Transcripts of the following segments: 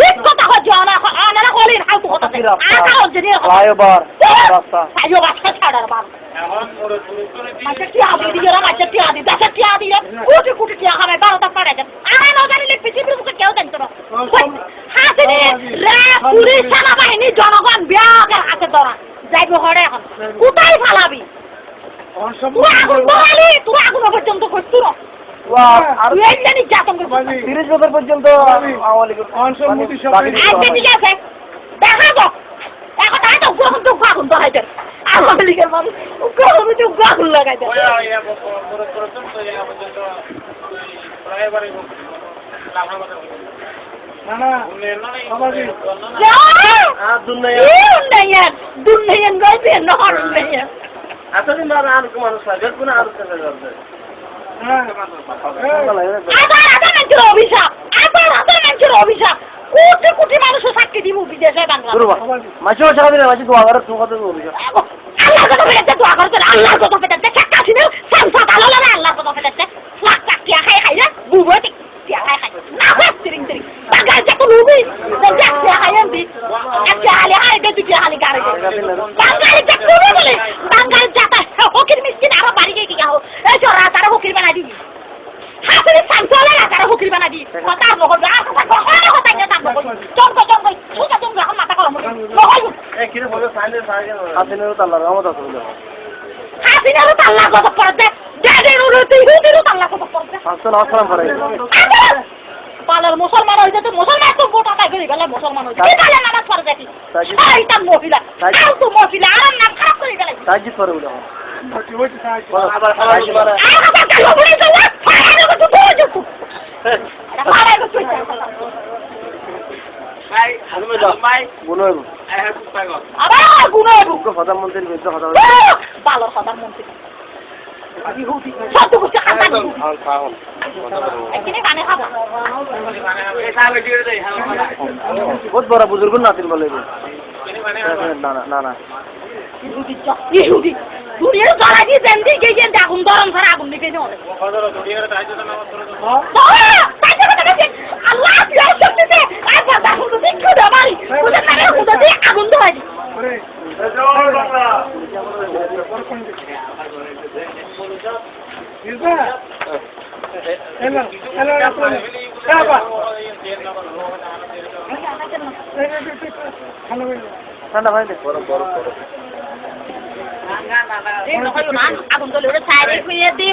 ঠিক কথা হচ্ছে অনারা হলেন হালতু কথা আটা হচ্ছে রে ফ্লাইওভার রাস্তা। বাচ্চা ছাড়ার বাবা মাঝে টিয়া দিয়ে দিয়ে মাঝে টিয়া দিয়ে দেশে টিয়া দিয়ে কোটি কোটি টিয়া খাবে বারোটা পাড়ে দেন আর না জানিলে পৃথিবীর মুখে কেউ জানতো না। হাসিনি রে পুলিশ সেনাবাহিনী জনগণ বিয়াকের হাতে ধরা। যাইব হরে এখন। কোথায় ফালাবি? তুই আগুন পর্যন্ত করছু না। যাতন করছিস তিরিশ বছর পর্যন্ত আওয়ামী লীগের মানুষ দুনিয়া Dundayan, dundayan gaybe, আসলে না আর কোন মানুষ লাগে কোন আর অভিশাপ, অভিশাপ। কোটি কোটি মানুষের সাক্ষী দিব বিদেশে বাংলা। মাঝে মাঝে হবে না মাঝে দোয়া করে তুমি কত বলবি আল্লাহ কথা পেটাচ্ছে, দোয়া করছে, আল্লাহ কথা পেটাচ্ছে, শেখ হাসিনা সামসা ভালো লাগে আল্লাহ কথা পেটাচ্ছে। লাখ লাখ টিয়া খাই খাই রে, বুবো ঠিক টিয়া খাই খাই। না হয় তিরিং তিরিং। বাঙালি যে কোনো গাড়ি দে। বাঙালি যে কোনো বলে, বাঙালি যাতা ফকির মিসকিন আরও বাড়ি গিয়ে কি গাও। এই চোরা তারা ফকির বানাই দিবি। হাসিনি সামসা লাগে তারা ফকির বানাই দিবি। কথা আর নহল, আর কথা কয়, আর কথা কয়, তার নহল। চমকা চমকা, সুতা চমকা, এখন মাথা গরম হয়ে গেছে। নহল। তাল্লা রহমত আছে বলে হাসিনারও তাল্লা কত পড়তে যাদের উন্নতি ইহুদিরও তাল্লা কত পড়তে আসসালাম আসসালাম করে পালার মুসলমান হইতে তো মুসলমান তো গোটা কাই করি গেলে মুসলমান হইতে। কি পালে নামাজ পড়ে দেখি। তাজি- শয়তা মহিলা। কাল তো মহিলা আর নাম খারাপ করে গেলে। সাহায্য করে বলে আর কথা কাল বলে তো ফাড়া তো তো তো ফাড়া তো তো বলো আবার গুনো প্রধানমন্ত্রীর বিরুদ্ধে কথা ভালো কথা মন্ত্রী ইহুদি সত্য করছে খাতা এখানে কানে খাব বহুত বড় বুজুর্গ নাতিন বলে না না না আগুন গরম করে আগুন নিকে আল্লাহ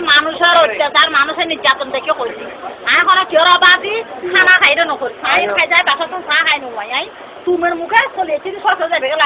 মানুষের অত্যাচার মানুষের নির্যাতন দেখে কইছি আমি কোনো কেউ বাদি খানা খাইলে নকরি খাই খাই যায় চাহ খাই নয় তুমের মুখে সস যাবে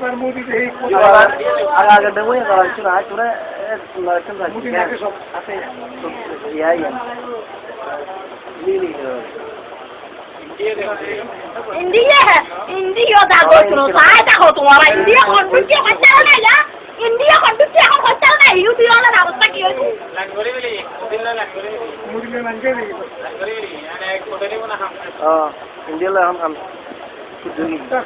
এবার মোদি এই আগে আগে দেবো করা কিছু না তোরা মোদি নাকে সব আছে। ইয়া ইয়া ইন্ডিয়া ইন্ডিয়া যাব কোনো তাই দেখো তোমার ইন্ডিয়া কন্ট্রোল হচ্ছে না ইয়া ইন্ডিয়া কন্ট্রোল এখন হচ্ছে না ইউটি হলে অবস্থা কি ইন্ডিয়া এখন খান সুযোগী তো শুধু ও শুধু ইন্ডিয়া ইন্ডিয়া পক্ষ থাকি লইব না হ্যাঁ ইন্ডিয়া দুবার ইন্ডিয়া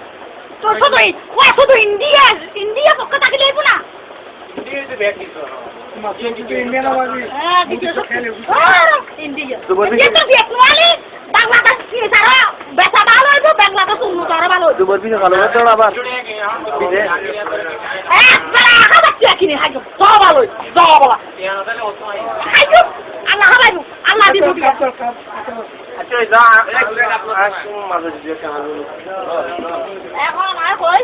তো দেখওয়ালি বাংলাদেশ কি তারা বেচা ভালো হইব বাংলাদেশ উন্নত আরও ভালো হইব। দুবার পিছিয়ে ভালো হতো আবার? বিদেশ একবার আগা বাচ্চা কিনে খাইব সব ভালো হইব সব আল্লাহ আল্লাহ দিব। আচ্ছা এখন আর কই?